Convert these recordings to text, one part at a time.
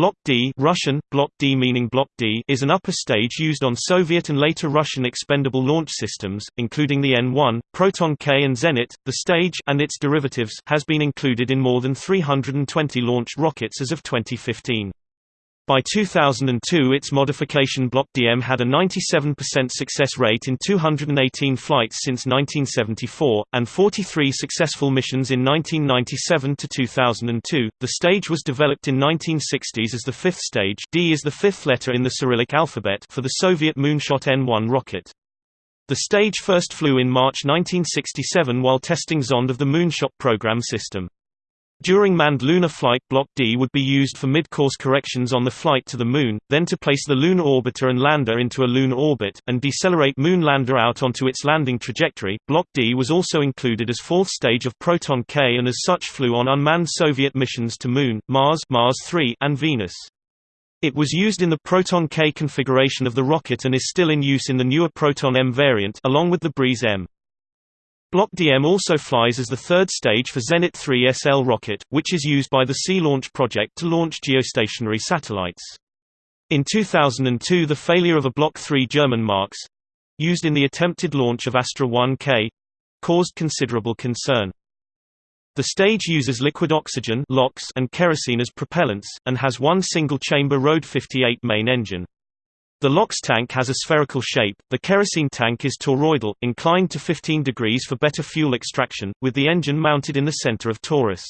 Block D Russian, Block D meaning Block D is an upper stage used on Soviet and later Russian expendable launch systems, including the N-1, Proton K and Zenit. The stage and its derivatives has been included in more than 320 launched rockets as of 2015. By 2002 its modification Block DM had a 97% success rate in 218 flights since 1974, and 43 successful missions in 1997 to 2002. The stage was developed in 1960s as the fifth stage D is the fifth letter in the Cyrillic alphabet for the Soviet Moonshot N-1 rocket. The stage first flew in March 1967 while testing Zond of the Moonshot program system. During manned lunar flight Block D would be used for mid-course corrections on the flight to the Moon, then to place the lunar orbiter and lander into a lunar orbit, and decelerate Moon lander out onto its landing trajectory. Block D was also included as fourth stage of Proton K and as such flew on unmanned Soviet missions to Moon, Mars, Mars 3, and Venus. It was used in the Proton K configuration of the rocket and is still in use in the newer Proton M variant along with the Breeze M. Block DM also flies as the third stage for Zenit 3 SL rocket, which is used by the Sea Launch project to launch geostationary satellites. In 2002 the failure of a Block 3 German Marks—used in the attempted launch of Astra 1K—caused considerable concern. The stage uses liquid oxygen and kerosene as propellants, and has one single-chamber RD 58 main engine. The LOX tank has a spherical shape, the kerosene tank is toroidal, inclined to 15 degrees for better fuel extraction, with the engine mounted in the center of torus.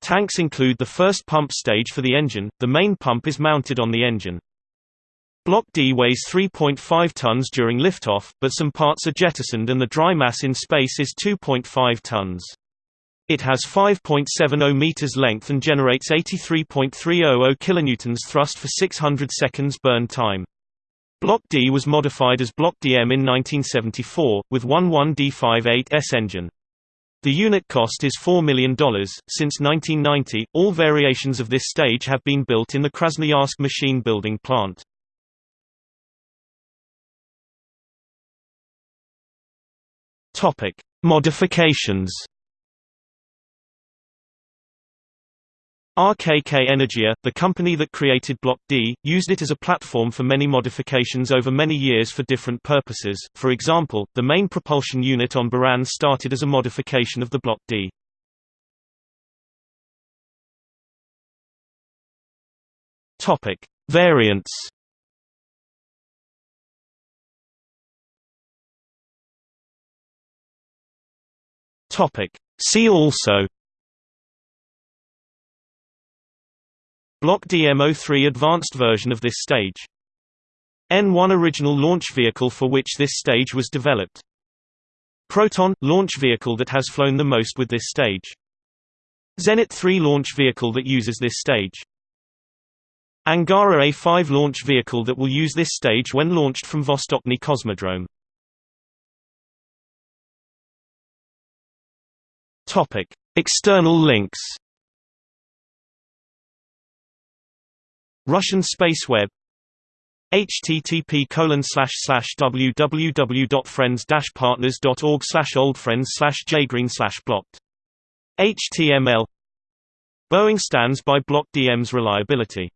Tanks include the first pump stage for the engine, the main pump is mounted on the engine. Block D weighs 3.5 tons during liftoff, but some parts are jettisoned and the dry mass in space is 2.5 tons. It has 5.70 meters length and generates 83.300 kilonewtons thrust for 600 seconds burn time. Block D was modified as Block DM in 1974, with 11D58S engine. The unit cost is $4 million. Since 1990, all variations of this stage have been built in the Krasnoyarsk machine building plant. Modifications RKK Energia, the company that created Block D, used it as a platform for many modifications over many years for different purposes. For example, the main propulsion unit on Buran started as a modification of the Block D. Topic: Variants. Topic: See also Block DMO3 advanced version of this stage. N1 original launch vehicle for which this stage was developed. Proton – launch vehicle that has flown the most with this stage. Zenit 3 launch vehicle that uses this stage. Angara A5 launch vehicle that will use this stage when launched from Vostochny Cosmodrome. External links Russian space web http www.friends-partners.org oldfriends jgreen blocked HTML Boeing stands by Block DM's reliability